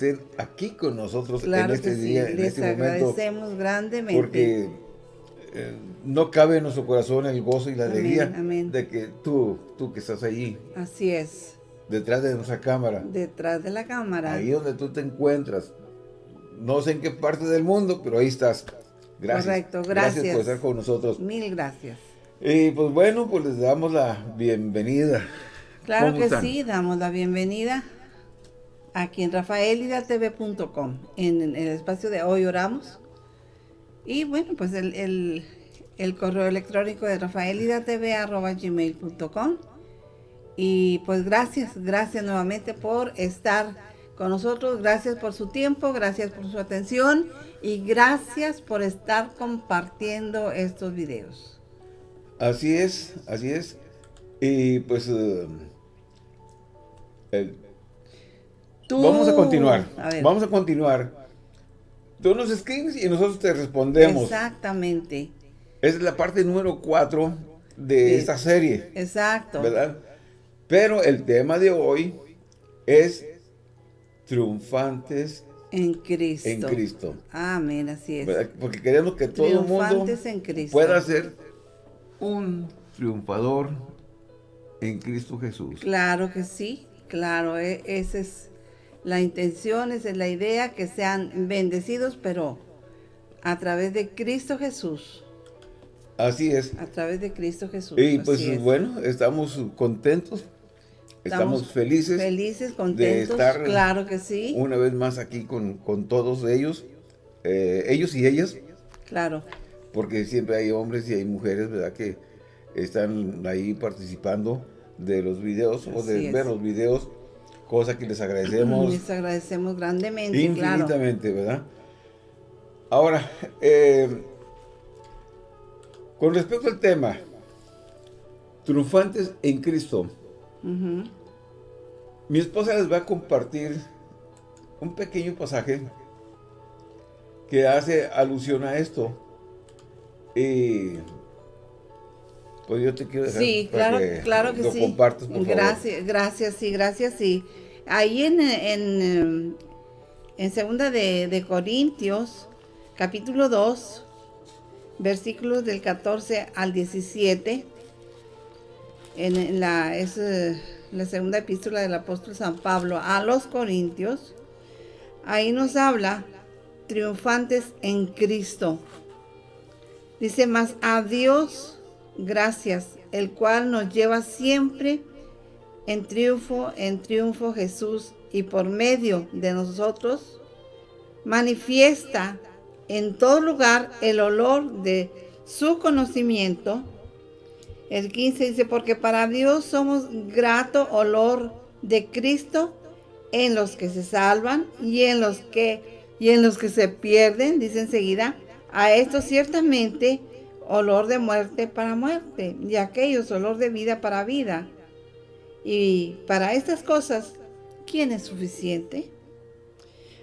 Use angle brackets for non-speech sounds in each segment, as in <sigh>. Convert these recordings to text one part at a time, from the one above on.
estén aquí con nosotros Claro en este que sí, día, en les este momento. agradecemos grandemente. Porque eh, no cabe en nuestro corazón el gozo y la Amén, alegría amén. de que tú, tú que estás allí, Así es, detrás de nuestra cámara, detrás de la cámara. ahí donde tú te encuentras, no sé en qué parte del mundo, pero ahí estás. Gracias. Correcto, Gracias gracias. por estar con nosotros. Mil gracias. Y pues bueno, pues les damos la bienvenida. Claro ¿Cómo que están? sí, damos la bienvenida aquí en rafaelidatv.com, en el espacio de Hoy Oramos. Y bueno, pues el, el- el correo electrónico de rafaelidatv.gmail.com. Y pues gracias, gracias nuevamente por estar con nosotros, gracias por su tiempo, gracias por su atención y gracias por estar compartiendo estos videos. Así es, así es. Y pues eh, el- Tú- vamos a continuar. A ver. Vamos a continuar. Tú nos escribes y nosotros te respondemos. Exactamente, es la parte número 4 de esta serie, exacto. ¿verdad? Pero el tema de hoy es triunfantes En Cristo. en Cristo. Amén, así es. ¿verdad? Porque queremos que todo el mundo Triunfantes en Cristo. pueda ser un triunfador en Cristo Jesús. Claro que sí, claro, e- esa es la intención, es la idea, que sean bendecidos, pero a través de Cristo Jesús. Así es. A través de Cristo Jesús. Y pues es. bueno, estamos contentos, estamos, felices, Felices, contentos, estar claro que sí, una vez más aquí con, con todos ellos, eh, ellos y ellas, claro. porque siempre hay hombres y hay mujeres, ¿verdad? Que están ahí participando de los videos o de es. ver los videos, cosa que les agradecemos Les agradecemos grandemente, claro. infinitamente, ¿verdad? Ahora, eh, con respecto al tema, triunfantes en Cristo, mi esposa les va a compartir un pequeño pasaje que hace alusión a esto. Y pues yo te quiero dejar Sí, para claro, claro que lo sí. compartas, por favor. gracias, gracias, sí, gracias, sí. Ahí en, en, em, en segunda de, de Corintios, capítulo 2, versículos del 14 al 17, en, en la, es eh, la segunda epístola del apóstol San Pablo a los Corintios, ahí nos habla triunfantes en Cristo. Dice más a Dios gracias, el cual nos lleva siempre en triunfo, en triunfo Jesús, y por medio de nosotros manifiesta en todo lugar el olor de su conocimiento. El 15 dice, porque para Dios somos grato olor de Cristo en los que se salvan y en los que y en los que se pierden, dice enseguida, a estos ciertamente olor de muerte para muerte, y aquellos olor de vida para vida. Y para estas cosas, ¿quién es suficiente?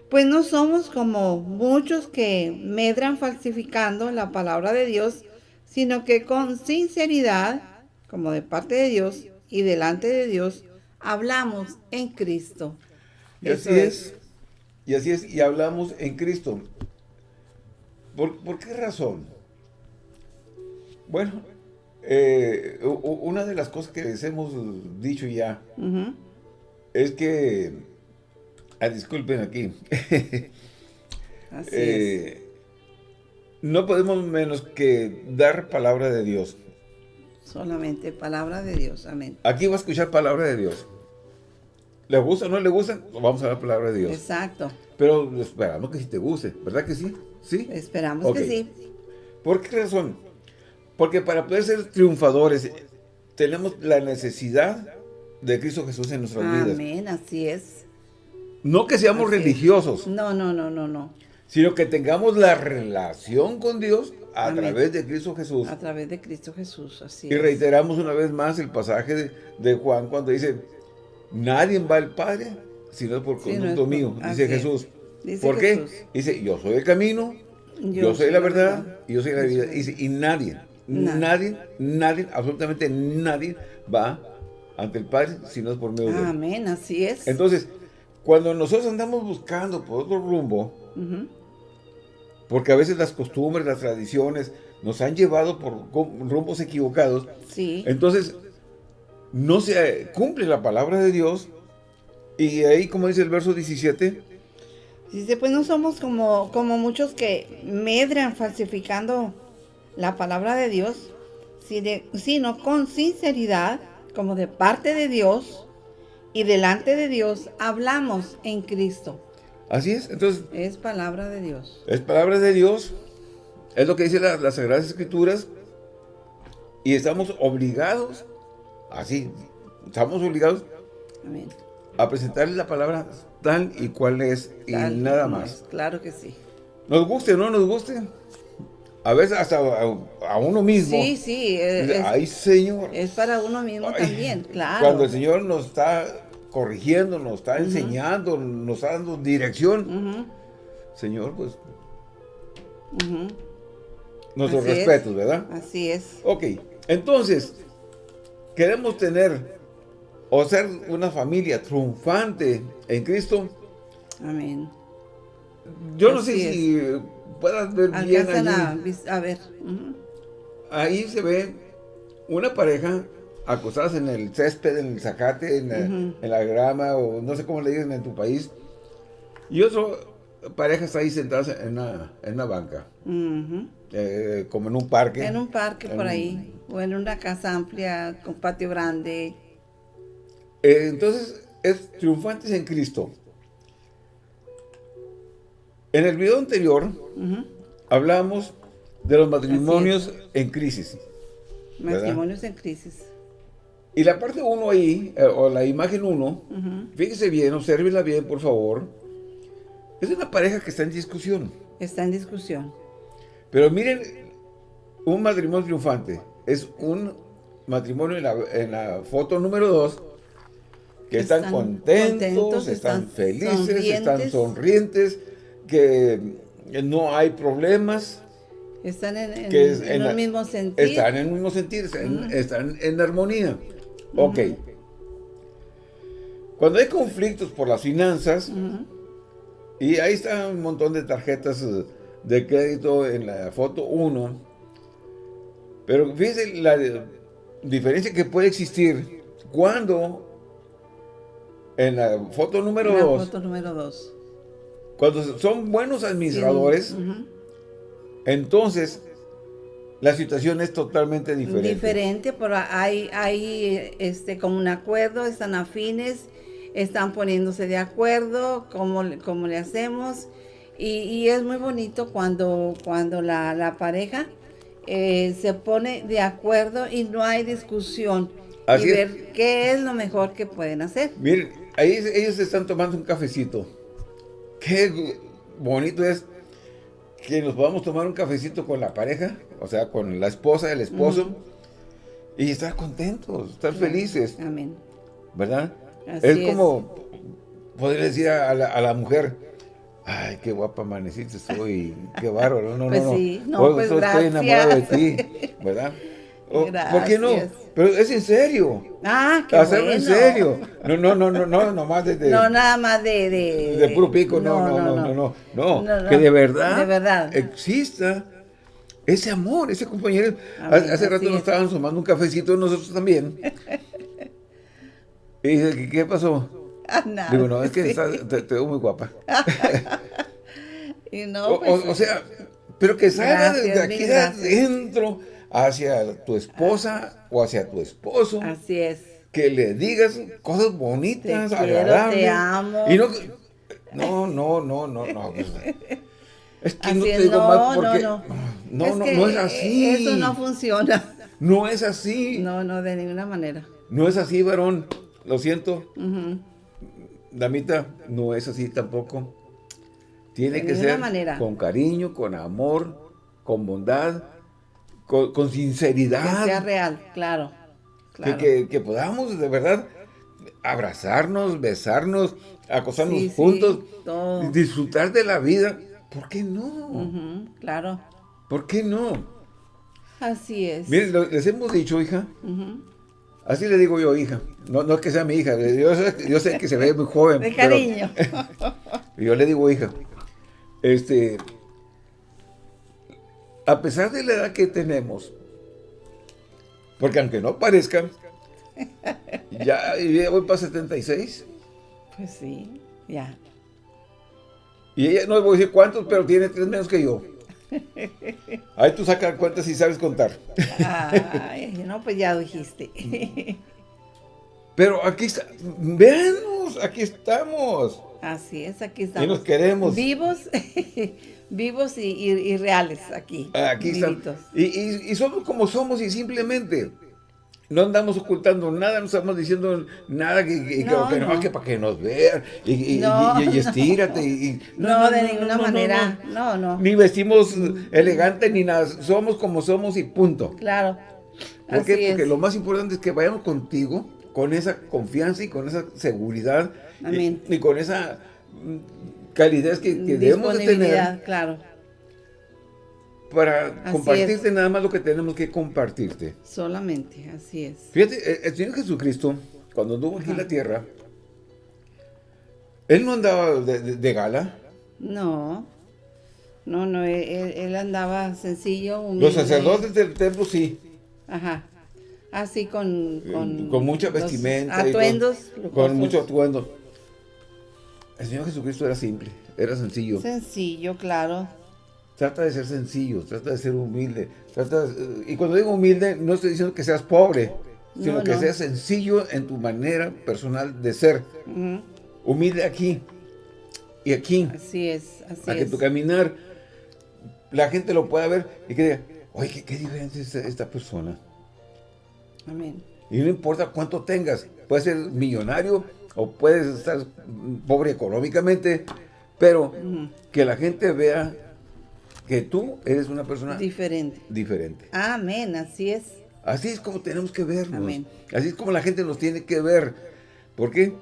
Pues no somos como muchos que medran falsificando la palabra de Dios, sino que con sinceridad, como de parte de Dios y delante de Dios, hablamos en Cristo. Y así es. Y así es. Y hablamos en Cristo. ¿Por, por qué razón? Bueno, eh, una de las cosas que les hemos dicho ya es que... Ah, disculpen aquí. Así <laughs> es. Eh, no podemos menos que dar palabra de Dios. Solamente palabra de Dios. Amén. Aquí va a escuchar palabra de Dios. ¿Le gusta o no le gusta? Vamos a dar palabra de Dios. Exacto. Pero esperamos que sí te guste, ¿verdad que sí? ¿Sí? Esperamos que sí. ¿Por qué razón? Porque para poder ser triunfadores tenemos la necesidad de Cristo Jesús en nuestras vidas. Amén. Así es. No que seamos Así es. religiosos, No, no, no, no, no. sino que tengamos la relación con Dios a Amén. través de Cristo Jesús. A través de Cristo Jesús. Así Y es. reiteramos una vez más el pasaje de, de Juan cuando dice, nadie va al Padre sino por Sí, no es conducto por- mío, dice es. Jesús. Dice ¿Por qué? Dice, yo soy el camino, yo, soy la verdad, y yo soy la vida. Dice, y nadie, Nadie. nadie, nadie, absolutamente nadie va ante el Padre si no es por medio de él. Amén. Así es. Entonces, cuando nosotros andamos buscando por otro rumbo, porque a veces las costumbres, las tradiciones nos han llevado por rumbos equivocados, sí. entonces no se cumple la palabra de Dios y ahí como dice el verso 17, Dice, pues no somos como, como muchos que medran falsificando la palabra de Dios, sino con sinceridad, como de parte de Dios, y delante de Dios hablamos en Cristo. Así es, entonces... Es palabra de Dios. Es palabra de Dios, es lo que dice las Sagradas Escrituras, y estamos obligados, así, estamos obligados a presentarle la palabra tal y cual es, y nada más. claro que sí. Nos guste o no nos guste, a veces hasta a, uno mismo. Sí, sí. Ay, Señor. Es para uno mismo también, claro. Cuando el Señor nos está corrigiendo, nos está enseñando, nos está dando dirección. Señor, pues... Nuestros respetos, ¿verdad? Así es. Ok, entonces, queremos tener o ser una familia triunfante en Cristo. Amén. Yo no sé si puedas ver bien allí. A, ver. Ahí se ve una pareja acostadas en el césped, en el zacate, en la, grama, o no sé cómo le dicen en tu país. Y otro parejas ahí sentadas en una, en una banca. Eh, como en un parque. En un parque por ahí. O en una casa amplia, con patio grande. Eh, entonces, es triunfantes en Cristo. En el video anterior, hablamos de los matrimonios en crisis. Matrimonios en crisis. Y la parte 1 ahí, eh, o la imagen 1, fíjese bien, obsérvela bien, por favor. Es una pareja que está en discusión. Está en discusión. Pero miren, un matrimonio triunfante. Es un matrimonio en la, foto número 2, que están, contentos, están, felices, están sonrientes, que no hay problemas. Están en, el mismo sentido. Están en el mismo sentido, están en armonía. Ok. Cuando hay conflictos por las finanzas, y ahí está un montón de tarjetas eh, de crédito en la foto 1, pero fíjense la diferencia que puede existir cuando en la foto número 2, foto número 2, cuando son buenos administradores, entonces la situación es totalmente diferente. Diferente, pero hay, hay este, como un acuerdo, están afines, están poniéndose de acuerdo, cómo, cómo le hacemos. Y, es muy bonito cuando, cuando la, pareja eh, se pone de acuerdo y no hay discusión. y ver qué es lo mejor que pueden hacer. Miren, ahí ellos están tomando un cafecito. Qué bonito es que nos podamos tomar un cafecito con la pareja, o sea, con la esposa, el esposo, y estar contentos, estar felices. Amén. ¿Verdad? es como poder decir a la, mujer, ay, qué guapa amaneciste soy, qué bárbaro, no, pues no, sí. no. pues estoy enamorado de ti, <laughs> ¿verdad? ¿Por qué no? Pero es en serio. Ah, qué Hacerlo en serio. No, no, no, no, no, nomás de, de No, nada más de... De, de puro pico, no no no, no, no, no, Que de verdad, de verdad exista ese amor, ese compañero. Hace rato nos estaban tomando un cafecito nosotros también. <laughs> y dije, ¿qué pasó? Ah, nada. Digo, no, es que te, veo muy guapa. <laughs> y no, pues, o, sea, pero que salga de aquí de adentro hacia tu esposa o hacia tu esposo. Así es. Que le digas cosas bonitas, te agradables. te amo. Y no, no, no, no, no, no. Es que no te digo más porque... No, no, no, no, es así. Eso no funciona. No es así. No, no, de ninguna manera. No es así, varón. Lo siento. Damita, no es así tampoco. Tiene que ser con cariño, con amor, con bondad con, sinceridad. Que sea real, claro. Que, podamos de verdad abrazarnos, besarnos, acostarnos juntos, disfrutar de la vida. ¿Por qué no? claro. ¿Por qué no? Así es. Miren, les hemos dicho, hija, Así le digo yo, hija. No, no es que sea mi hija. Yo sé, yo sé que se ve muy joven. <laughs> De cariño. <laughs> yo le digo, hija, este, a pesar de la edad que tenemos, porque aunque no parezca, ya, voy para 76. Pues sí, ya. Y ella, no voy a decir cuántos, pero tiene tres menos que yo. Ahí tú sacas cuentas y sabes contar. Ay, no, pues ya dijiste. Pero aquí está, veanos, aquí estamos. Así es, aquí estamos. Y nos queremos. Vivos, vivos y, reales aquí. Aquí estamos. Y, y, somos como somos y simplemente no andamos ocultando nada, no estamos diciendo nada que, no, que, no. que para que nos vean y, y estírate. Y, <laughs> no, de ninguna manera, no, no. Ni vestimos elegante ni nada, somos como somos y punto. Claro. ¿Por qué? Porque lo más importante es que vayamos contigo con esa confianza y con esa seguridad Amén. Y, con esa mm, calidez que, debemos de tener. claro para compartirte nada más lo que tenemos que compartirte. Solamente, así es. Fíjate, el Señor Jesucristo, cuando anduvo aquí en la tierra, Él no andaba de, gala. No, no, no, él, andaba sencillo, humilde. Los sacerdotes del templo sí. Ajá. Así con... Con, con mucha vestimenta. Atuendos. con, con mucho atuendo. El Señor Jesucristo era simple, era sencillo. Sencillo, claro. Trata de ser sencillo, trata de ser humilde. Trata y cuando digo humilde, no estoy diciendo que seas pobre, sino que seas sencillo en tu manera personal de ser. Humilde aquí y aquí. Así es, así Para que tu caminar, la gente lo pueda ver y que diga, oye, qué, diferente es esta, persona. Amén. Y no importa cuánto tengas, puedes ser millonario o puedes estar pobre económicamente, pero que la gente vea que tú eres una persona diferente. Diferente. Amén, así es. Así es como tenemos que vernos. Así es como la gente nos tiene que ver. ¿Por qué?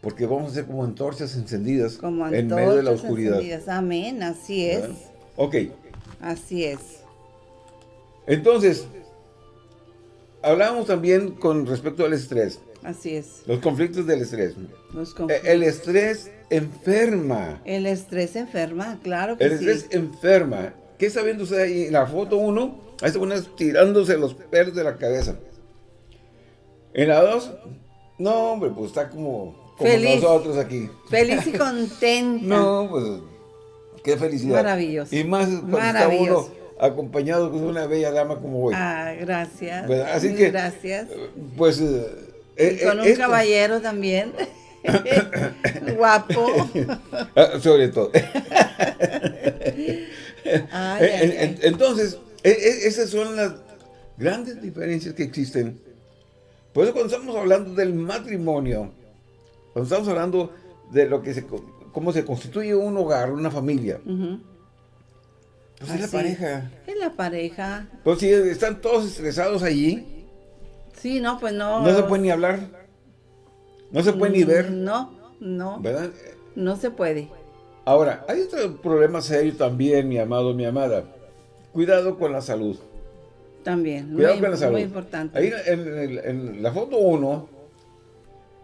Porque vamos a ser como antorchas encendidas en medio de la oscuridad. Encendidas. Amén, así es. Ok. Así es. Entonces, hablamos también con respecto al estrés. Así es. Los conflictos del estrés. Los conflictos. El estrés enferma. El estrés enferma, claro que El estrés enferma. ¿Qué está viendo usted ahí en la foto 1? Ahí está una tirándose los pelos de la cabeza. En la 2, no, hombre, pues está como, como nosotros aquí. Feliz y <laughs> contenta. no, pues, qué felicidad. Maravilloso. Y más cuando está uno acompañado con una bella dama como hoy. Ah, gracias. Así que, gracias. Pues... Eh, con un caballero también. <laughs> Guapo. Ah, sobre todo. <laughs> Entonces, e, e, esas son las grandes diferencias que existen. Por eso cuando estamos hablando del matrimonio, cuando estamos hablando de lo que se, cómo se constituye un hogar, una familia, pues es la pareja. Es la pareja. Pues si están todos estresados allí. Sí, no, pues no. No se puede ni hablar. No se puede ni ver. No, no. ¿Verdad? No se puede. Ahora, hay otro problema serio también, mi amado, mi amada. Cuidado con la salud. También. Cuidado con la salud. Muy importante. Ahí en, la foto 1,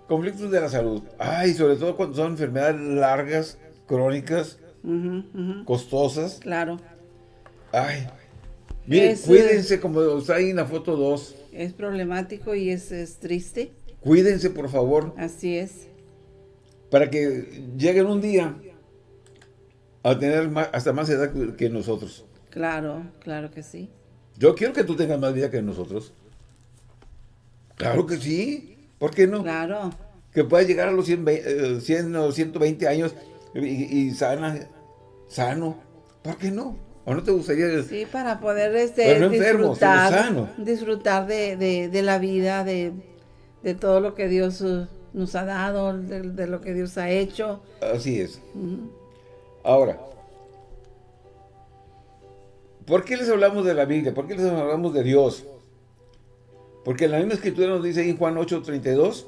conflictos de la salud. Ay, sobre todo cuando son enfermedades largas, crónicas, costosas. Claro. Ay. Miren, cuídense como está ahí en la foto 2. Es problemático y es, es triste. Cuídense, por favor. Así es. Para que lleguen un día a tener hasta más edad que nosotros. Claro, claro que sí. Yo quiero que tú tengas más vida que nosotros. Claro que sí. ¿Por qué no? Claro. Que puedas llegar a los 100, 100 o 120 años y, sana, sano. ¿Por qué no? ¿O no te gustaría? Sí, para poder este, disfrutar, disfrutar de, de la vida, de de todo lo que Dios uh, nos ha dado, de, lo que Dios ha hecho. Así es. Ahora, ¿por qué les hablamos de la Biblia? ¿Por qué les hablamos de Dios? Porque la misma escritura nos dice en Juan 8:32.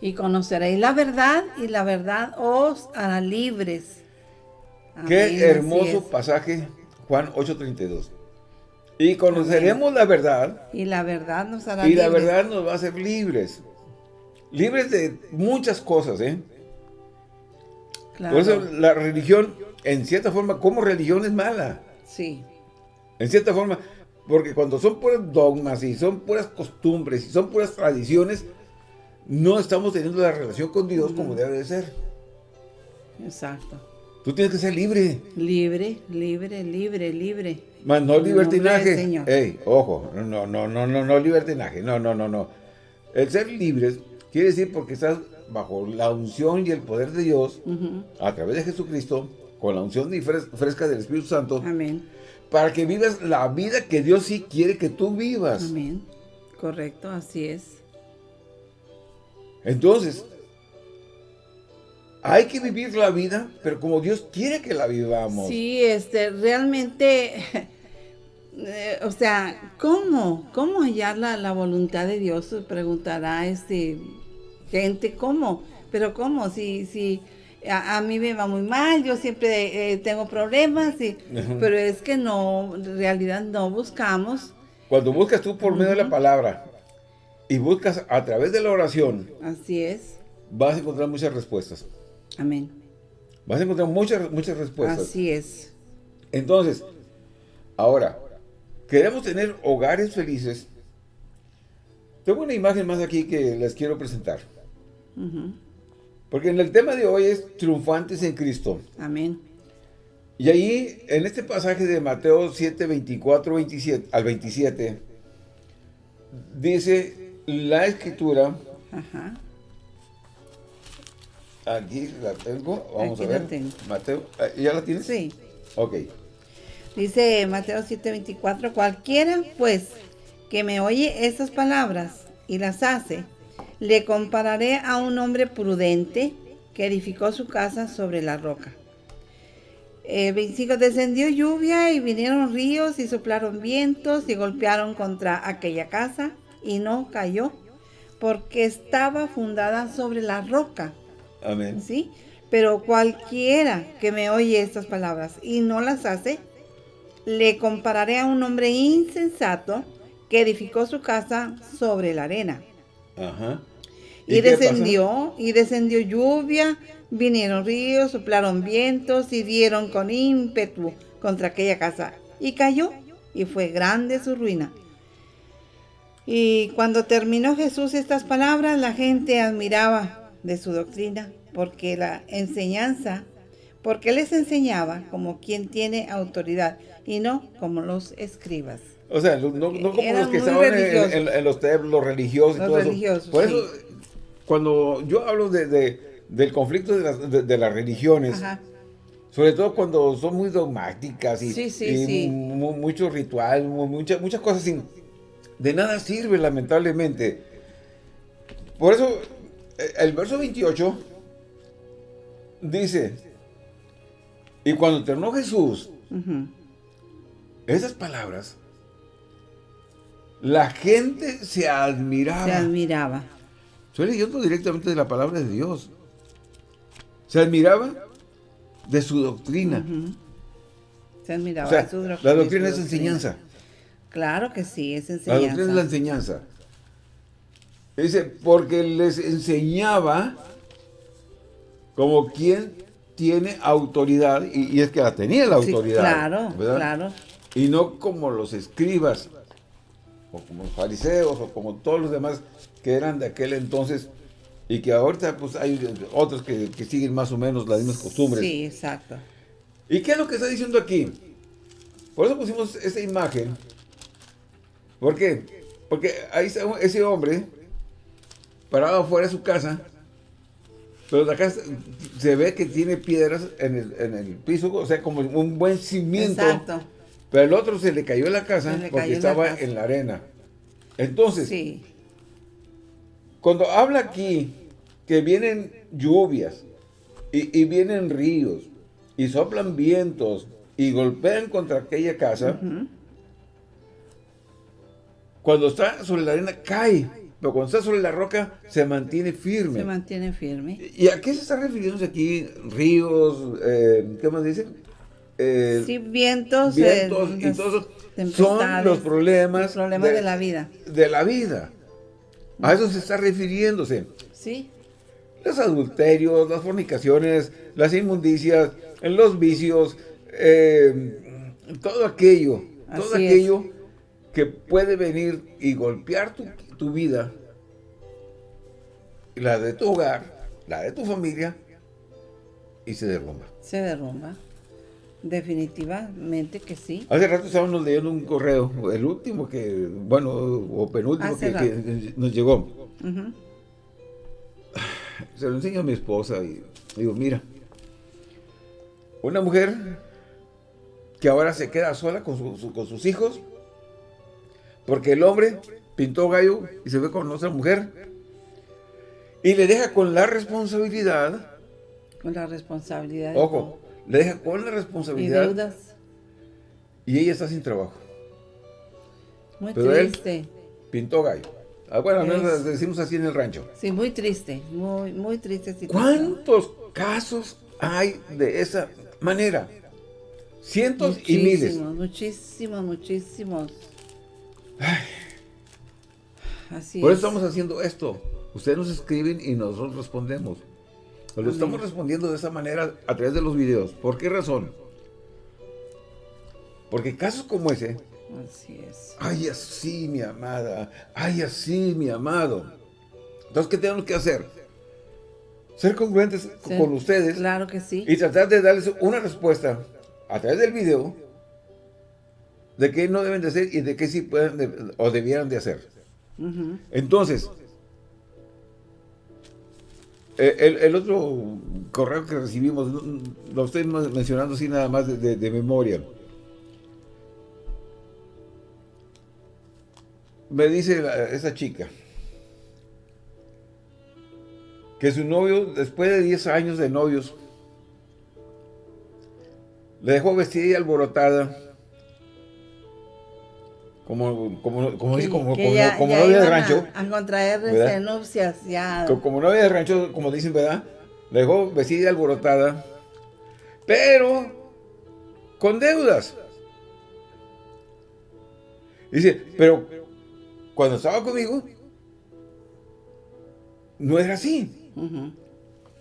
Y conoceréis la verdad y la verdad os hará libres. Qué hermoso pasaje, Juan 8:32. Y conoceremos la verdad. Y la verdad nos hará Y la verdad nos va a hacer libres. Libres de muchas cosas, ¿eh? Por eso la religión, en cierta forma, como religión es mala. Sí. En cierta forma, porque cuando son puras dogmas y son puras costumbres y son puras tradiciones, no estamos teniendo la relación con Dios como debe de ser. Exacto. Tú tienes que ser libre. Libre, libre, libre, libre. Más no libertinaje. Ey, ojo, no, no, no, no, no libertinaje. No, no, no, no. El ser libre quiere decir porque estás bajo la unción y el poder de Dios, a través de Jesucristo, con la unción fresca del Espíritu Santo. Amén. Para que vivas la vida que Dios sí quiere que tú vivas. Amén. Correcto, así es. Entonces, hay que vivir la vida, pero como Dios quiere que la vivamos. Sí, este, realmente, eh, o sea, ¿cómo? ¿Cómo hallar la, voluntad de Dios? Preguntará este gente, ¿cómo? Pero ¿cómo? Si, si a, mí me va muy mal, yo siempre eh, tengo problemas, y, pero es que no, en realidad no buscamos. Cuando buscas tú por medio de la palabra y buscas a través de la oración. Así es. Vas a encontrar muchas respuestas. Amén. Vas a encontrar muchas, muchas respuestas. Así es. Entonces, ahora, queremos tener hogares felices. Tengo una imagen más aquí que les quiero presentar. Porque en el tema de hoy es triunfantes en Cristo. Amén. Y ahí, en este pasaje de Mateo 7, 24 27, al 27, dice la escritura. Ajá. Aquí la tengo. Vamos a ver. Mateo, eh, ¿ya la tienes? Sí. Ok. Dice Mateo 7:24, cualquiera pues que me oye estas palabras y las hace, le compararé a un hombre prudente que edificó su casa sobre la roca. Eh, 25, descendió lluvia y vinieron ríos y soplaron vientos y golpearon contra aquella casa y no cayó porque estaba fundada sobre la roca. Amén. ¿Sí? Pero cualquiera que me oye estas palabras y no las hace, le compararé a un hombre insensato que edificó su casa sobre la arena. Ajá. Y, descendió, y descendió lluvia, vinieron ríos, soplaron vientos y dieron con ímpetu contra aquella casa. Y cayó, y fue grande su ruina. Y cuando terminó Jesús estas palabras, la gente admiraba de su doctrina, porque la enseñanza, porque les enseñaba como quien tiene autoridad y no como los escribas. O sea, no, como los que estaban en, los templos religiosos y todo eso. Por eso, cuando yo hablo de, del conflicto de las, de, las religiones, sobre todo cuando son muy dogmáticas y, mucho ritual, muchas, muchas cosas sin, de nada sirve lamentablemente. Por eso el verso 28 dice, y cuando terminó Jesús, esas palabras, la gente se admiraba. Se admiraba. Estoy leyendo directamente de la palabra de Dios. Se admiraba de su doctrina. Se admiraba de su doctrina. La doctrina es enseñanza. Claro que sí, es enseñanza. La doctrina es la enseñanza. Dice, porque les enseñaba como quien tiene autoridad, y, es que la tenía la autoridad. claro, claro. Y no como los escribas, o como los fariseos, o como todos los demás que eran de aquel entonces, y que ahorita pues hay otros que, siguen más o menos las mismas costumbres. Sí, exacto. ¿Y qué es lo que está diciendo aquí? Por eso pusimos esa imagen. ¿Por qué? Porque ahí está ese hombre parado fuera de su casa, pero de acá se ve que tiene piedras en el, piso, o sea, como un buen cimiento. Exacto. Pero el otro se le cayó en la casa porque estaba en la arena. Entonces, cuando habla aquí que vienen lluvias y, vienen ríos y soplan vientos y golpean contra aquella casa, cuando está sobre la arena cae pero cuando está sobre la roca se mantiene firme. Se mantiene firme. ¿Y a qué se está refiriendo aquí? Ríos, eh, ¿qué más dice? eh, Sí, vientos, vientos eh, y todo son los problemas, los problemas de, la vida. de la vida. A eso se está refiriéndose. Sí, Los adulterios, las fornicaciones, las inmundicias, los vicios, eh, todo aquello, todo es. aquello que puede venir y golpear tu, tu vida, la de tu hogar, la de tu familia, y se derrumba. se derrumba. Definitivamente que sí. Hace rato estábamos leyendo un correo, el último que, bueno, o penúltimo que, que nos llegó. Se lo enseño a mi esposa y digo, mira, una mujer que ahora se queda sola con, su- su- con sus hijos, porque el hombre pintó gallo y se ve con otra mujer, y le deja con la responsabilidad, Con la responsabilidad. ojo, le deja con la todo. Y responsabilidad, deudas. y ella está sin trabajo. Muy Pero él- triste. Pintó gallo. Ah, bueno, Es- decimos así en el rancho. Sí, muy triste. Muy, muy triste situación. ¿Cuántos casos hay de esa manera? Cientos y miles. Muchísimos, muchísimos, muchísimos. Así Por es. eso estamos haciendo esto. Ustedes nos escriben y nosotros respondemos. Lo estamos respondiendo de esa manera a través de los videos. ¿Por qué razón? Porque casos como ese, Así es. ay así mi amada, ay así mi amado. Entonces, ¿qué tenemos que hacer? Ser congruentes Sí, con ustedes Claro que sí. y tratar de darles una respuesta a través del video de qué no deben de hacer y de qué sí pueden de- o debieran de hacer. Entonces, eh, el, otro correo que recibimos, lo estoy mencionando así nada más de, memoria. Me dice esa chica que su novio, después de 10 años de novios, le dejó vestida y alborotada. Como, como, como, dice, Que- como, que como- ya- como ya novia de iban a- rancho. A, contraer nupcias, ya. Co- Como novia de rancho, como dicen, ¿verdad? La dejó vestida alborotada. Pero con deudas. Dice, pero cuando estaba conmigo, no era así.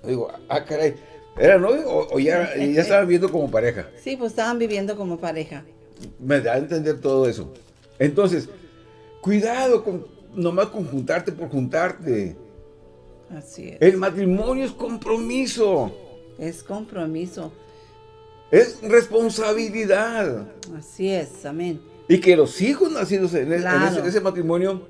Digo, ah, caray, ¿era novio o, o ya, ya <laughs> estaban viendo como pareja? Sí, pues estaban viviendo como pareja. Me da a entender todo eso. Entonces, cuidado con nomás con juntarte por juntarte. Así es. El matrimonio es compromiso. Es compromiso. Es responsabilidad. Así es, amén. Y que los hijos nacidos en, e- en ese, en ese matrimonio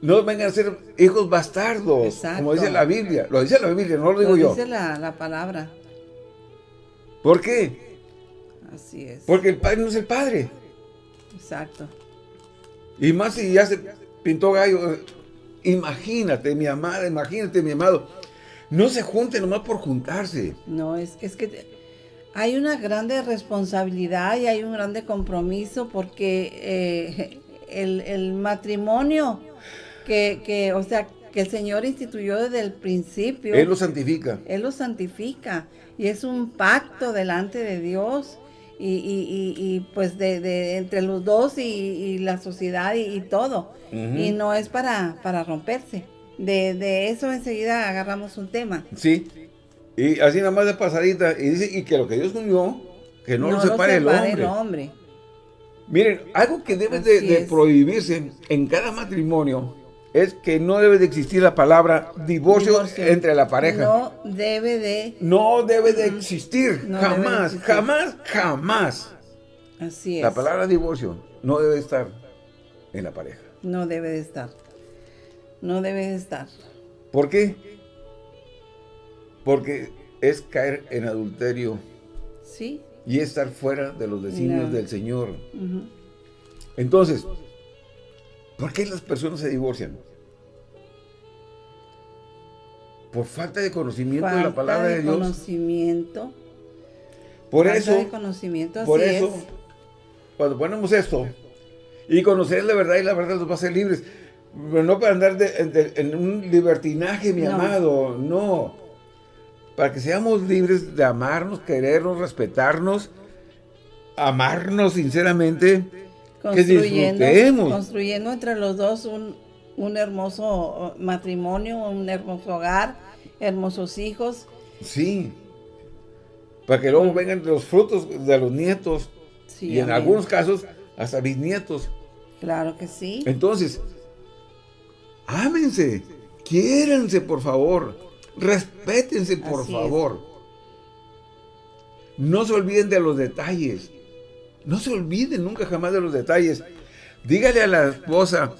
no vengan a ser hijos bastardos, Exacto. como dice la Biblia. Lo dice la Biblia, no lo digo Lo yo. dice la, la palabra. ¿Por qué? Así es. Porque el padre no es el padre. Exacto. Y más si ya se pintó gallo. Imagínate, mi amada, imagínate, mi amado. No se junten nomás por juntarse. No, es, es que hay una grande responsabilidad y hay un grande compromiso porque eh, el, el matrimonio que, que, o sea, que el Señor instituyó desde el principio, Él lo santifica. Él lo santifica y es un pacto delante de Dios y, y- y- pues de, de- entre los dos y, y la sociedad y, todo. Y no es para, para romperse. De, de eso enseguida agarramos un tema. Sí. Y así nada más de pasadita. Y dice, y que lo que Dios unió, que no, lo separe, el hombre. hombre. Miren, algo que debe de, prohibirse en cada matrimonio es que no debe de existir la palabra divorcio, Divorcio. entre la pareja. No, No debe de, debe de existir, No debe de jamás, existir. jamás, jamás. así es. La palabra divorcio no debe estar en la pareja. No debe de estar. No debe de estar. ¿Por qué? Porque es caer en adulterio ¿Sí? y estar fuera de los designios No. del Señor. Entonces, ¿por qué las personas se divorcian? Por falta de conocimiento de la palabra de, de Dios. conocimiento. Por falta eso, de conocimiento, así por eso, es. cuando ponemos esto y conocer la verdad y la verdad nos va a hacer libres, pero no para andar de- de- en un libertinaje, mi No. amado, no. para que seamos libres de amarnos, querernos, respetarnos, amarnos sinceramente, que disfrutemos. Construyendo entre los dos un, un hermoso matrimonio, un hermoso hogar, hermosos hijos. Sí, para que luego vengan los frutos de los nietos y en algunos casos hasta bisnietos. Claro que sí. Entonces, ámense, quiéranse por favor, respétense por favor. No se olviden de los detalles. No se olviden nunca jamás de los detalles. Dígale a la esposa,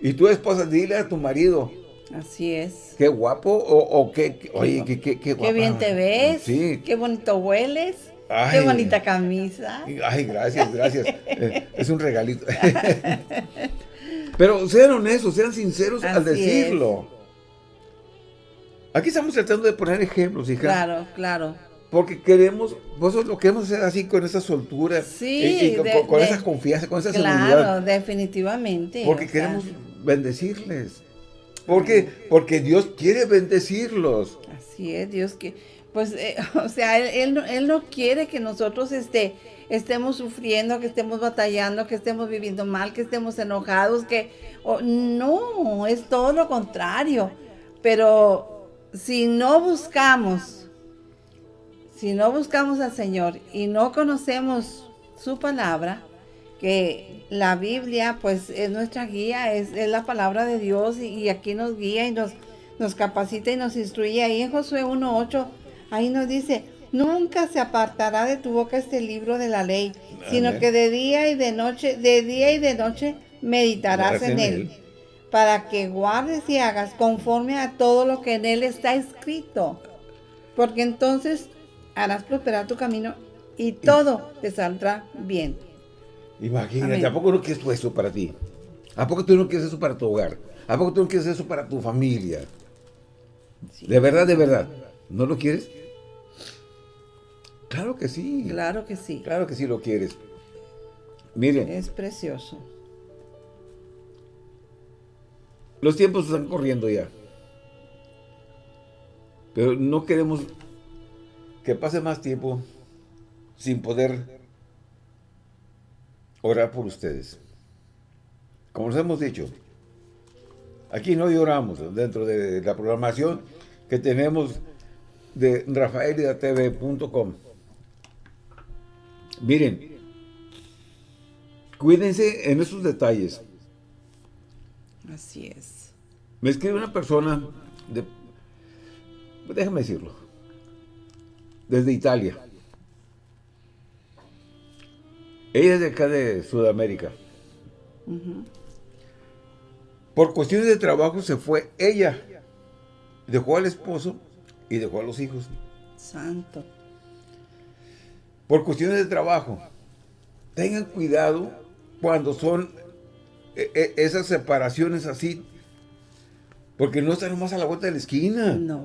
y tu esposa, dile a tu marido. Así es. Qué guapo, o, qué, oye, qué, qué, qué, Qué bien te ves. Sí. Qué bonito hueles. qué bonita camisa. Ay, gracias, gracias. <laughs> Eh, es un regalito. <laughs> Pero sean honestos, sean sinceros al decirlo. Aquí estamos tratando de poner ejemplos, hija. Claro, claro. Porque queremos, vosotros lo queremos hacer así con esa soltura. Sí. Y, con, esa confianza, con esa seguridad. Claro, definitivamente. Porque queremos bendecirles. ¿Por qué? Porque Dios quiere bendecirlos. Así es, Dios que, pues, eh, <laughs> o sea, él, él, no quiere que nosotros este, estemos sufriendo, que estemos batallando, que estemos viviendo mal, que estemos enojados, que, no, es todo lo contrario. Pero si no buscamos, si no buscamos al Señor y no conocemos su palabra, que la Biblia pues es nuestra guía, es, la palabra de Dios y, aquí nos guía y nos, nos capacita y nos instruye. Ahí en Josué 1.8, ahí nos dice, nunca se apartará de tu boca este libro de la ley, sino que de día y de noche, de día y de noche meditarás en, él, para que guardes y hagas conforme a todo lo que en él está escrito. Porque entonces harás prosperar tu camino y todo te saldrá bien. Imagínate, ¿a poco no quieres tú eso para ti? ¿A poco tú no quieres eso para tu hogar? ¿A poco tú no quieres eso para tu familia? De verdad, de verdad. ¿No lo quieres? Claro que sí. Claro que sí. Claro que sí lo quieres. Miren. Es precioso. Los tiempos están corriendo ya. Pero no queremos que pase más tiempo sin poder orar por ustedes. Como les hemos dicho, aquí no lloramos dentro de la programación que tenemos de rafaelidatv.com. Miren, cuídense en esos detalles. Así es. Me escribe una persona, de, déjame decirlo, desde Italia. Ella es de acá de Sudamérica. Por cuestiones de trabajo se fue ella. Dejó al esposo y dejó a los hijos. Santo. Por cuestiones de trabajo. Tengan cuidado cuando son e, e, esas separaciones así. Porque no están nomás a la vuelta de la esquina. No,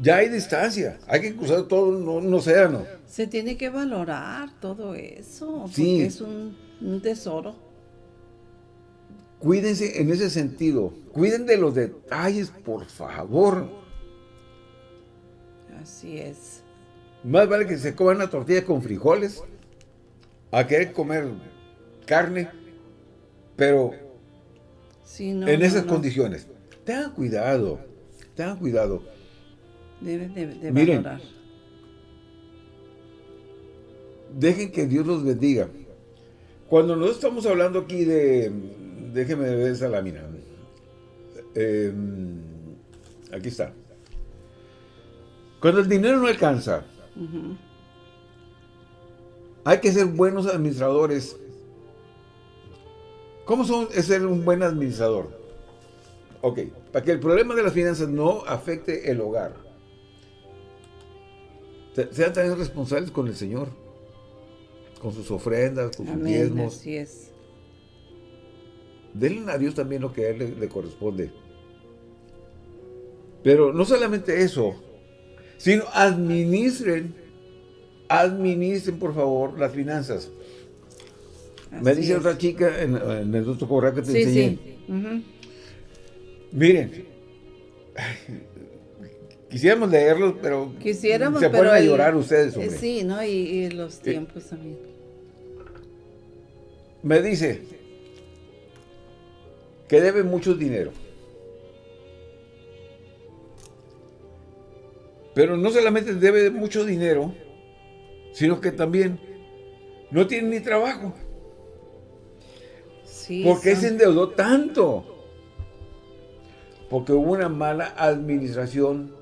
ya hay distancia, hay que cruzar todo un, océano. Se tiene que valorar todo eso, porque es un, tesoro. Cuídense en ese sentido, cuiden de los detalles, por favor. Así es. Más vale que se coman una tortilla con frijoles, a querer comer carne, pero en esas condiciones. Tengan cuidado, tengan cuidado. Deben de, valorar. Dejen que Dios los bendiga. Cuando nosotros estamos hablando aquí de... Déjenme ver esa lámina. Em, aquí está. Cuando el dinero no alcanza, hay que ser buenos administradores. ¿Cómo son, es ser un buen administrador? Ok, para que el problema de las finanzas no afecte el hogar sean también responsables con el Señor, con sus ofrendas, con sus diezmos. Así es. Denle a Dios también lo que a Él le, corresponde. Pero no solamente eso, sino administren, administren por favor las finanzas. Me dice otra chica en, el otro correo que te enseñé. Miren, Quisiéramos leerlos, pero Quisiéramos, se ponen a llorar ustedes, eh, hombre. Sí, ¿no? Y, y los tiempos también. Me dice que debe mucho dinero. Pero no solamente debe mucho dinero, sino que también no tiene ni trabajo. Sí, ¿Por qué son- se endeudó tanto? Porque hubo una mala administración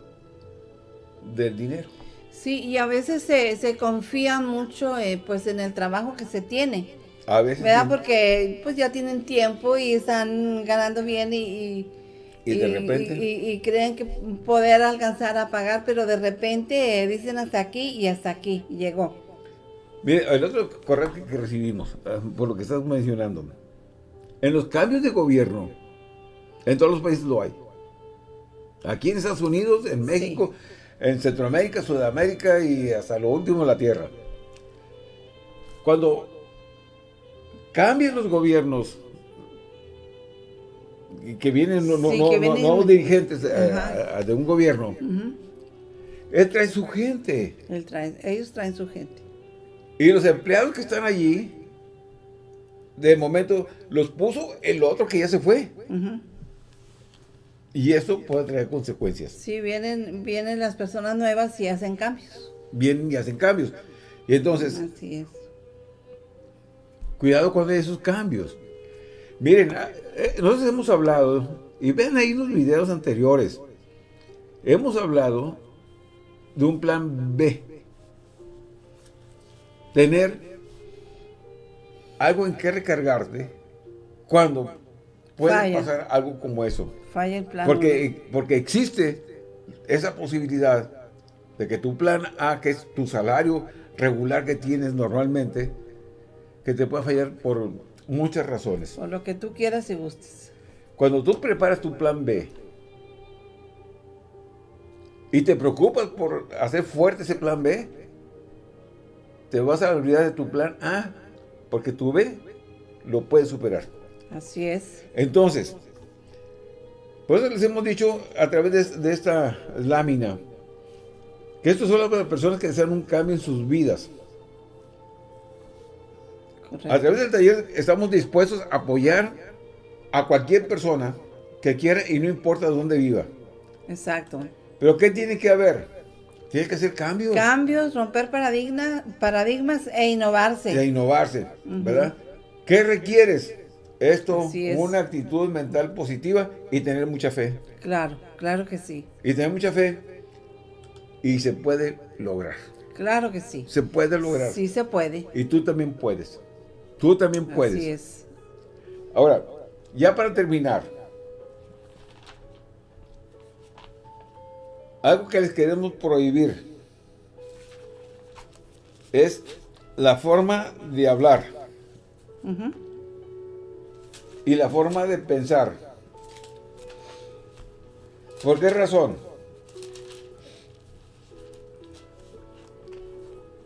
del dinero. Sí, y a veces se, se confía mucho eh, pues en el trabajo que se tiene, A veces. ¿verdad? sí. Porque pues ya tienen tiempo y están ganando bien y, y, Y de repente. y- creen que poder alcanzar a pagar, pero de repente eh, dicen hasta aquí y hasta aquí llegó. Mire, el otro correo que, que recibimos, ah, por lo que estás mencionando, en los cambios de gobierno, en todos los países lo hay. Aquí en Estados Unidos, en México, en Centroamérica, Sudamérica y hasta lo último la Tierra. Cuando cambian los gobiernos y que vienen no- Sí, no- que no- vienen- nuevos dirigentes eh, a- de un gobierno, él trae su gente. Él trae- ellos traen su gente. Y los empleados que están allí, de momento los puso el otro que ya se fue. Ujú. Y eso puede traer consecuencias. Sí, vienen, vienen las personas nuevas y hacen cambios. Vienen y hacen cambios. Y entonces, Así es. cuidado con esos cambios. Miren, ah, eh, nosotros hemos hablado, y ven ahí los videos anteriores, hemos hablado de un plan B. Tener algo en que recargarte cuando puede Falla. pasar algo como eso. Falla el plan. Porque, porque existe esa posibilidad de que tu plan A, que es tu salario regular que tienes normalmente, que te pueda fallar por muchas razones. Por lo que tú quieras y gustes. Cuando tú preparas tu plan B y te preocupas por hacer fuerte ese plan B, te vas a olvidar de tu plan A, porque tu B lo puedes superar. Así es. Entonces, por eso les hemos dicho a través de, de esta lámina que esto es solo para personas que desean un cambio en sus vidas. Correcto. A través del taller estamos dispuestos a apoyar a cualquier persona que quiera y no importa dónde viva. Exacto. Pero ¿qué tiene que haber? Tiene que hacer cambios Cambios, romper paradigma, paradigmas e innovarse. a innovarse, ¿verdad? ¿Qué requieres? Esto, es. una actitud mental positiva y tener mucha fe. Claro, claro que sí. Y tener mucha fe y se puede lograr. Claro que sí. Se puede lograr. Sí se puede. Y tú también puedes. Tú también puedes. Así es. Ahora, ya para terminar, algo que les queremos prohibir es la forma de hablar Ujú. Y la forma de pensar. ¿Por qué razón?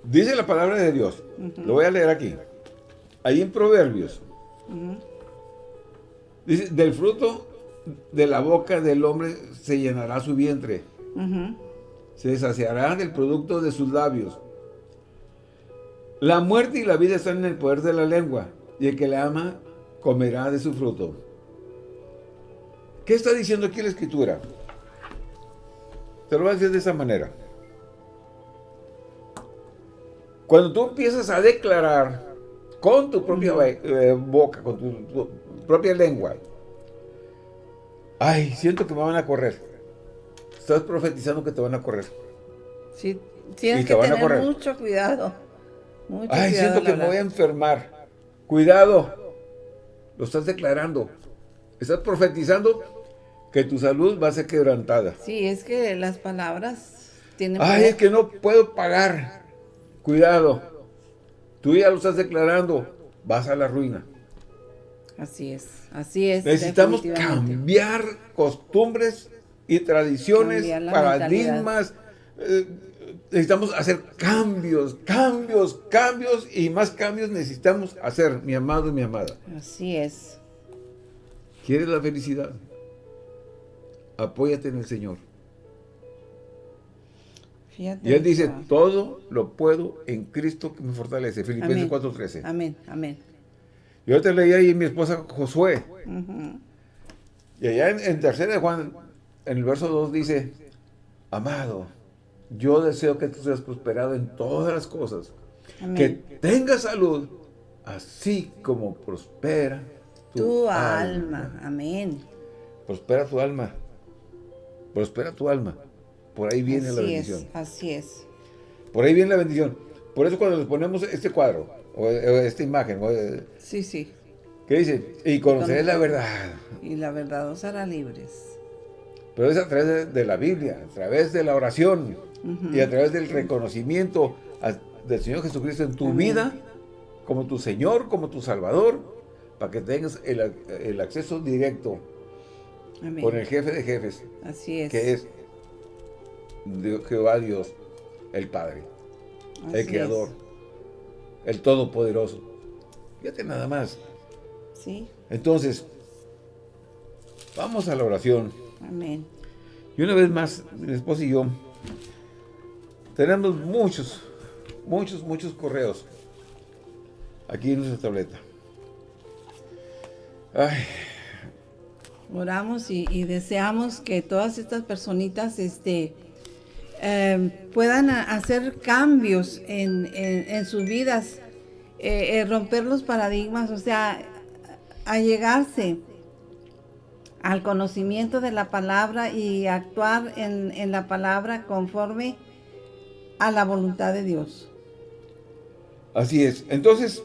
Dice la palabra de Dios, lo voy a leer aquí, ahí en Proverbios. Dice, del fruto de la boca del hombre se llenará su vientre. Se saciará del producto de sus labios. La muerte y la vida están en el poder de la lengua, y el que la ama comerá de su fruto. ¿Qué está diciendo aquí la escritura? Te lo voy a decir de esa manera. Cuando tú empiezas a declarar con tu propia eh, boca, con tu, tu propia lengua, ay, siento que me van a correr. Estás profetizando que te van a correr. Sí, tienes que tener mucho cuidado. Mucho Ay, cuidado siento que me voy a enfermar. Cuidado. Lo estás declarando. Estás profetizando que tu salud va a ser quebrantada. Sí, es que las palabras tienen Ay, poder. es que no puedo pagar. Cuidado. Tú ya lo estás declarando. Vas a la ruina. Así es, así es. Necesitamos cambiar costumbres y tradiciones, paradigmas. eh, necesitamos hacer cambios, cambios, cambios y más cambios necesitamos hacer, mi amado y mi amada. Así es. ¿Quieres la felicidad? Apóyate en el Señor. Fíjate. Y él dice, eso. todo lo puedo en Cristo que me fortalece. Filipenses Amén. 4.13. Amén, amén. Yo te leí ahí mi esposa Josué. Y allá en, en tercera de Juan, en el verso 2 dice, Amado, yo deseo que tú seas prosperado en todas las cosas. Amén. Que tengas salud, así como prospera tu, tu alma. alma. Amén. Prospera tu alma. Prospera tu alma. Por ahí viene la bendición. es, así es. Por ahí viene la bendición. Por eso cuando les ponemos este cuadro, o, o esta imagen, o, eh, Sí, sí. ¿qué dice? Y conoceré la verdad. Y la verdad os hará libres. Pero es a través de, de la Biblia, a través de la oración y a través del reconocimiento a- del Señor Jesucristo en tu Amén. vida, como tu Señor, como tu Salvador, para que tengas el, el acceso directo Amén. con el jefe de jefes, Así es. que es Dios- Jehová Dios, el Padre, Así el Creador, es. el Todopoderoso. Fíjate nada más. Sí, Entonces, vamos a la oración. amén. Y una vez más, mi esposa y yo tenemos muchos, muchos, muchos correos aquí en nuestra tableta. Ay, Oramos y, deseamos que todas estas personitas este, eh, puedan hacer cambios en, en- en sus vidas, eh, eh, romper los paradigmas, o sea, allegarse al conocimiento de la palabra y actuar en, en la palabra conforme a la voluntad de Dios. así es. Entonces,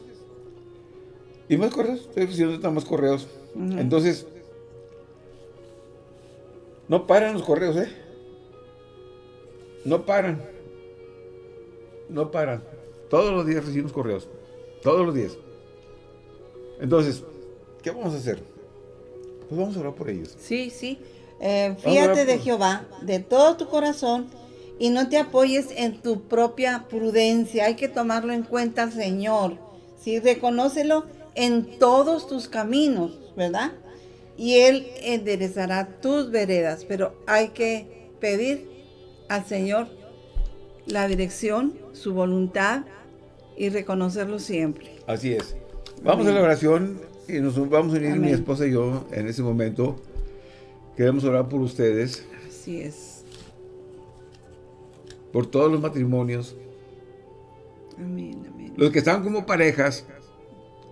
¿y más correos? Estoy recibiendo más correos. Entonces, no paran los correos, ¿eh? No paran. No paran. Todos los días recibimos correos. Todos los días. Entonces, ¿qué vamos a hacer? Pues vamos a orar por ellos. Sí, sí. Eh, fíjate de Jehová de todo tu corazón y no te apoyes en tu propia prudencia. Hay que tomarlo en cuenta Señor. Sí, reconócelo en todos tus caminos, ¿verdad? Y Él enderezará tus veredas. Pero hay que pedir al Señor la dirección, su voluntad y reconocerlo siempre. Así es. Vamos Amén. a la oración y nos vamos a unir mi esposa y yo en ese momento. Queremos orar por ustedes, Así es. Por todos los matrimonios, Amén, amén. los que están como parejas,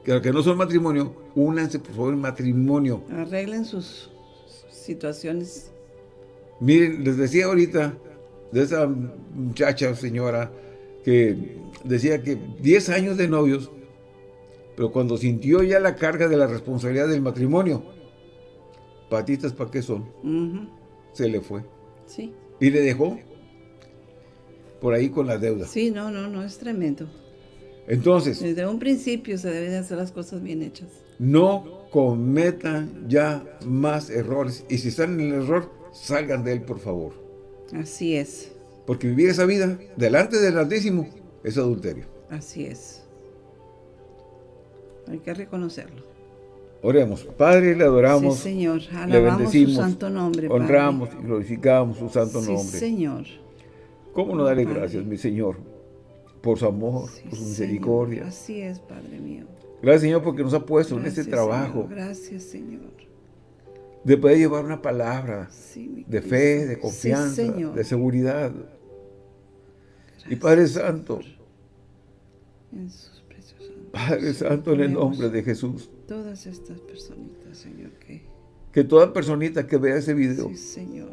que los que no son matrimonio, únanse por favor en matrimonio. Arreglen sus situaciones. Miren, les decía ahorita de esa muchacha, señora, que decía que 10 años de novios, pero cuando sintió ya la carga de la responsabilidad del matrimonio, patitas para qué son, se le fue. Sí, Y le dejó por ahí con la deuda. sí, no, no, no, es tremendo. Entonces, Desde un principio se deben de hacer las cosas bien hechas. no cometan ya más errores. Y si están en el error, salgan de él, por favor. Así es, Porque vivir esa vida delante del Altísimo es adulterio. así es. Hay que reconocerlo. Oremos. Padre, le adoramos, sí, Señor, le alabamos su bendecimos, santo nombre. Padre. honramos y glorificamos su santo Sí, nombre. Señor. ¿Cómo no darle Padre. gracias, mi Señor, por su amor, Sí, por su Señor. misericordia? Así es, Padre mío. Gracias, Señor, porque nos ha puesto en este trabajo Señor. Gracias, Señor. de poder llevar una palabra Sí, de fe, de confianza, de seguridad. Y Padre Santo, En sus preciosos. Padre Santo, en el nombre de Jesús, Todas estas personitas, Señor, que... que toda personita que vea ese video, Sí, Señor.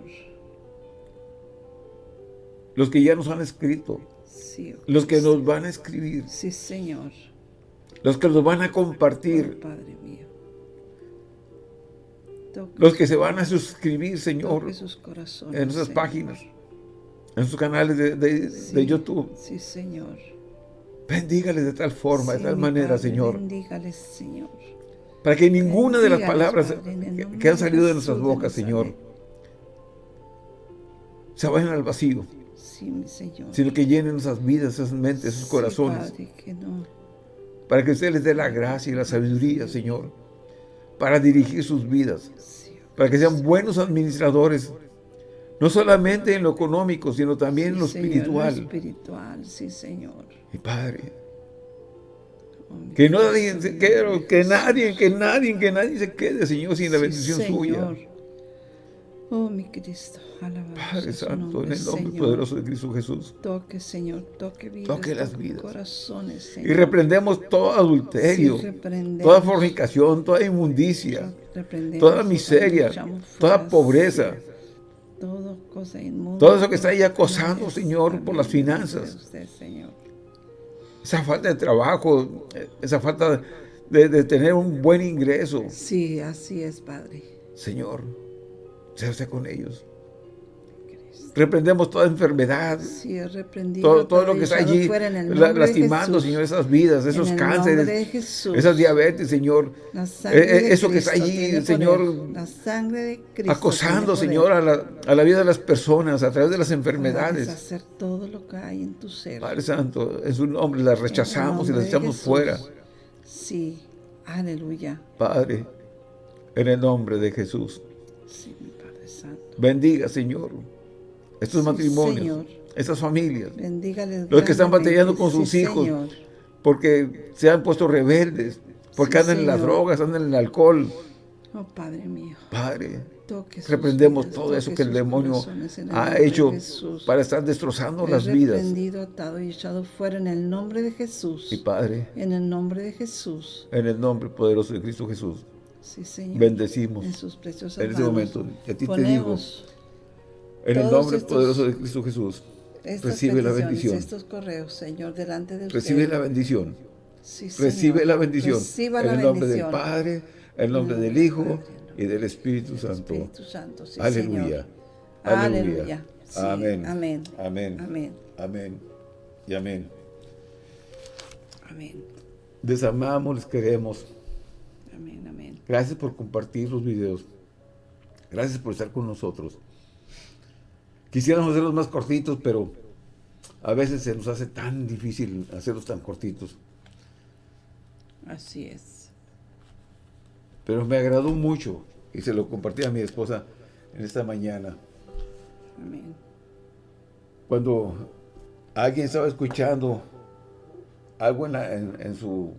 Los que ya nos han escrito, Sí, oh los que nos van a escribir, Sí, Señor. los que nos van a Oh, compartir, Padre mío. Toque, los que se van a suscribir, Señor, toque sus corazones, en Señor. páginas, en sus canales de, de- Sí, de YouTube. Sí, Señor. Bendígales de tal forma, Sí, de tal manera, Padre, Señor, Bendígales, Señor. para que ninguna de las palabras Padre, en que, han salido de nuestras bocas, Señor, se vayan al vacío, Sí, mi Señor. sino que llenen esas vidas, esas mentes, esos Sí, corazones, Padre, que no. para que usted les dé la gracia y la sabiduría, Señor, para dirigir sus vidas, para que sean buenos administradores, No solamente en lo económico, sino también en lo espiritual. espiritual, sí, Señor. Mi Padre. Oh, que, nadie se quede, que nadie, que nadie, que nadie se quede, Señor, sin la bendición suya. Oh, mi Cristo, Padre Santo, en el nombre poderoso de Cristo Jesús. Toque, Señor, toque vidas, toque las vidas. corazones, Señor. Y reprendemos todo adulterio, toda fornicación, toda inmundicia, toda miseria, toda pobreza. Todo, cosa inmunda, todo eso que está ahí acosando, Señor, por las finanzas. Esa falta de trabajo, esa falta de, de tener un buen ingreso. Sí, así es, Padre. Señor, se hace con ellos. Reprendemos toda enfermedad. Sí, todo, todo lo que está allí lastimando, Señor, esas vidas, esos cánceres, esas diabetes, Señor. Eh, eh, eso que está allí, Señor, la sangre de Cristo acosando, Señor, a la, a la, vida de las personas a través de las enfermedades. hacer todo lo que hay en tu ser. Padre Santo, en su nombre las rechazamos y las echamos fuera. Sí, aleluya. Padre, en el nombre de Jesús. Bendiga, Señor, estos matrimonios, estas familias, los que están batallando con sus hijos, porque se han puesto rebeldes, porque andan en las drogas, andan en el alcohol. Oh, Padre mío. Padre, reprendemos todo eso que el demonio ha hecho para estar destrozando las vidas. Reprendido, atado y echado fuera en el nombre de Jesús. Y Padre. En el nombre de Jesús. En el nombre poderoso de Cristo Jesús. Sí, Señor. Bendecimos. En sus preciosas En este momento. Y a ti te digo. En el nombre poderoso de Cristo Jesús. Recibe la bendición. Estos correos, Señor, delante de Recibe la bendición. Sí, Recibe la bendición. Reciba en el nombre del Padre, en el nombre del Hijo y del Espíritu Santo. Espíritu Santo. Sí, Aleluya. Aleluya. amén. Amén. Amén. Amén. Amén. Y amén. Amén. Les amamos, les queremos. Amén, amén. Gracias por compartir los videos. Gracias por estar con nosotros. Quisiéramos hacerlos más cortitos, pero a veces se nos hace tan difícil hacerlos tan cortitos. Así es. Pero me agradó mucho y se lo compartí a mi esposa en esta mañana. Amén. Cuando alguien estaba escuchando algo en, su,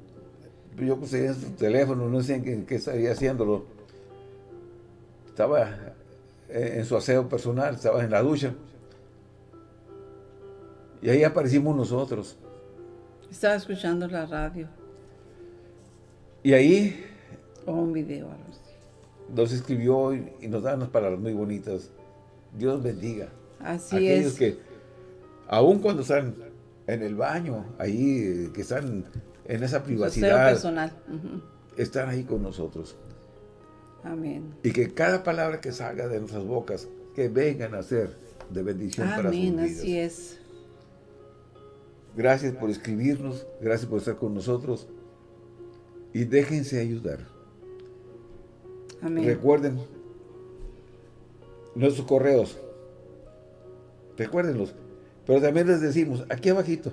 yo en su teléfono, no sé en qué, estaría haciéndolo, estaba en su aseo personal, estaba en la ducha. Y ahí aparecimos nosotros. Estaba escuchando la radio. Y ahí... O un video, Nos escribió y, nos da unas palabras muy bonitas. Dios bendiga. Así Aquellos es. que, aun cuando están en el baño, ahí, que están en esa privacidad. personal. Están ahí con nosotros. Amén. Y que cada palabra que salga de nuestras bocas, que vengan a ser de bendición para sus vidas. así es. Gracias por escribirnos, gracias por estar con nosotros. Y déjense ayudar. Amén. Recuerden nuestros correos. Recuérdenlos. Pero también les decimos, aquí abajito,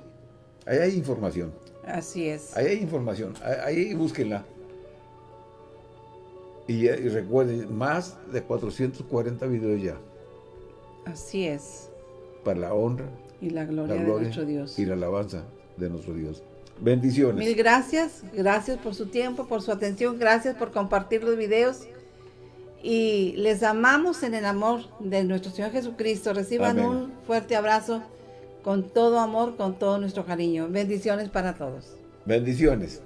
ahí hay información. Así es. Ahí hay información, ahí, búsquenla. Y, recuerden, más de 440 videos ya. Así es. Para la honra. Y la gloria, de nuestro Dios. Y la alabanza de nuestro Dios. Bendiciones. Mil gracias. Gracias por su tiempo, por su atención. Gracias por compartir los videos. Y les amamos en el amor de nuestro Señor Jesucristo. Reciban un fuerte abrazo con todo amor, con todo nuestro cariño. Bendiciones para todos. Bendiciones.